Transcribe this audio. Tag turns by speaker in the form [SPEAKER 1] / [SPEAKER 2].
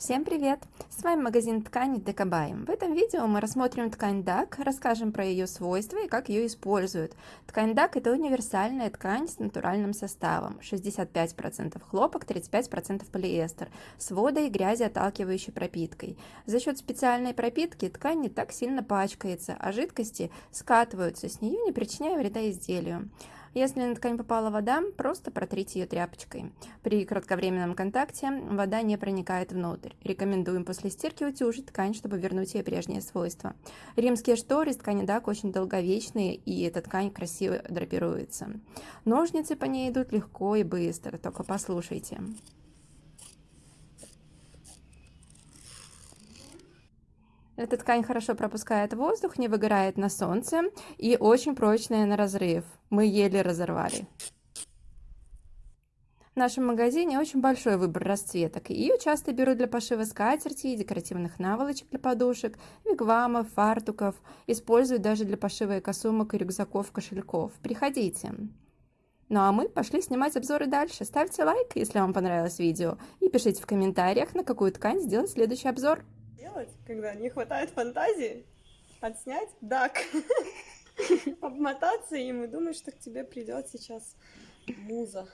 [SPEAKER 1] Всем привет! С вами магазин ткани Декабай. В этом видео мы рассмотрим ткань DAC, расскажем про ее свойства и как ее используют. Ткань DAC это универсальная ткань с натуральным составом. 65% хлопок, 35% полиэстер, с водой и грязи отталкивающей пропиткой. За счет специальной пропитки ткань не так сильно пачкается, а жидкости скатываются с нее, не причиняя вреда изделию. Если на ткань попала вода, просто протрите ее тряпочкой. При кратковременном контакте вода не проникает внутрь. Рекомендуем после стирки утюжить ткань, чтобы вернуть ей прежние свойства. Римские шторы из ткани дак очень долговечные, и эта ткань красиво драпируется. Ножницы по ней идут легко и быстро, только послушайте. Эта ткань хорошо пропускает воздух, не выгорает на солнце и очень прочная на разрыв. Мы еле разорвали. В нашем магазине очень большой выбор расцветок. Ее часто берут для пошива скатерти, декоративных наволочек для подушек, вигвамов, фартуков. Используют даже для пошива косумок и рюкзаков, кошельков. Приходите. Ну а мы пошли снимать обзоры дальше. Ставьте лайк, если вам понравилось видео, и пишите в комментариях, на какую ткань сделать следующий обзор
[SPEAKER 2] делать, когда не хватает фантазии, отснять дак, обмотаться им и думать, что к тебе придет сейчас муза.